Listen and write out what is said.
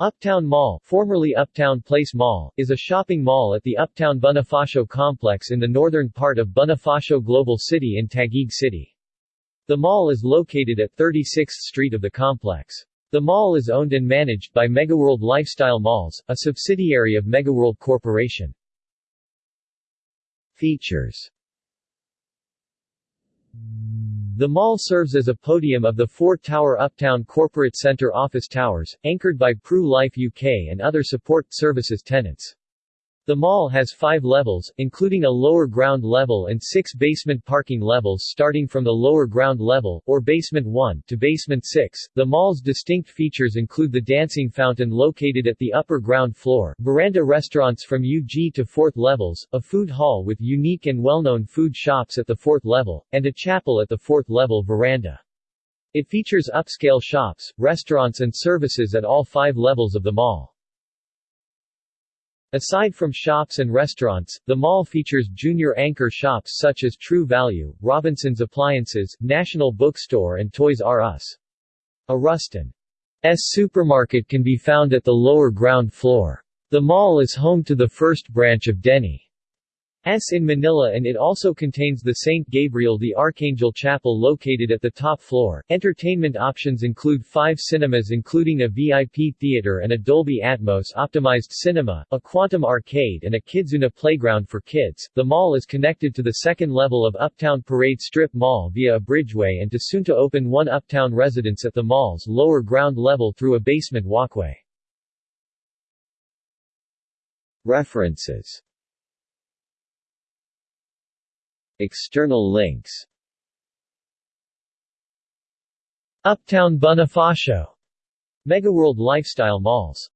Uptown Mall, formerly Uptown Place Mall, is a shopping mall at the Uptown Bonifacio complex in the northern part of Bonifacio Global City in Taguig City. The mall is located at 36th Street of the complex. The mall is owned and managed by Megaworld Lifestyle Malls, a subsidiary of Megaworld Corporation. Features the mall serves as a podium of the four-tower Uptown Corporate Center office towers, anchored by Pru Life UK and other support services tenants. The mall has five levels, including a lower ground level and six basement parking levels starting from the lower ground level, or basement 1, to basement 6. The mall's distinct features include the dancing fountain located at the upper ground floor, veranda restaurants from UG to 4th levels, a food hall with unique and well-known food shops at the 4th level, and a chapel at the 4th level veranda. It features upscale shops, restaurants and services at all five levels of the mall. Aside from shops and restaurants, the mall features junior anchor shops such as True Value, Robinson's Appliances, National Bookstore and Toys R Us. A Rustan's supermarket can be found at the lower ground floor. The mall is home to the first branch of Denny. S in Manila and it also contains the St. Gabriel the Archangel Chapel located at the top floor. Entertainment options include five cinemas including a VIP theater and a Dolby Atmos optimized cinema, a Quantum arcade and a Kidzuna playground for kids. The mall is connected to the second level of Uptown Parade Strip Mall via a bridgeway and to soon to open one Uptown residence at the mall's lower ground level through a basement walkway. References External links Uptown Bonifacio. Megaworld Lifestyle Malls